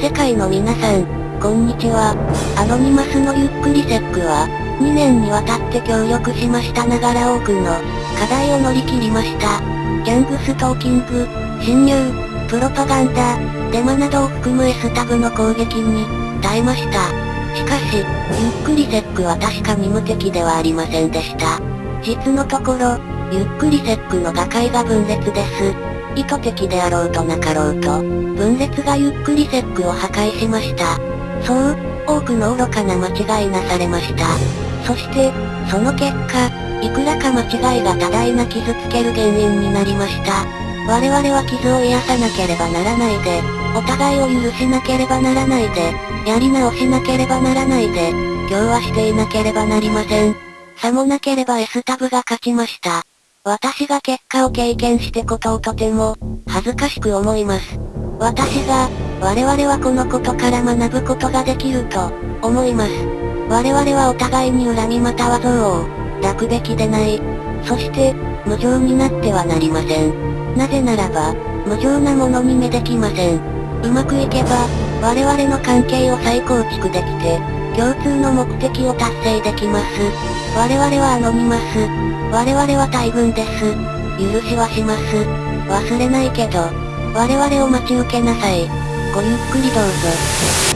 世界の皆さん、こんにちは。アノニマスのゆっくりセックは、2年にわたって協力しましたながら多くの課題を乗り切りました。ギャングストーキング、侵入、プロパガンダ、デマなどを含む S タグの攻撃に耐えました。しかし、ゆっくりセックは確かに無敵ではありませんでした。実のところ、ゆっくりセックの打開が分裂です。意図的であろうとなかろうと、分裂がゆっくりセックを破壊しました。そう、多くの愚かな間違いなされました。そして、その結果、いくらか間違いが多大な傷つける原因になりました。我々は傷を癒さなければならないで、お互いを許しなければならないで、やり直しなければならないで、今日はしていなければなりません。さもなければ S タブが勝ちました。私が結果を経験してことをとても、恥ずかしく思います。私が、我々はこのことから学ぶことができると、思います。我々はお互いに恨みまたは憎悪を、抱くべきでない。そして、無情になってはなりません。なぜならば、無情なものに目できません。うまくいけば、我々の関係を再構築できて、共通の目的を達成できます。我々はアノニマス。我々は大軍です。許しはします。忘れないけど、我々を待ち受けなさい。ごゆっくりどうぞ。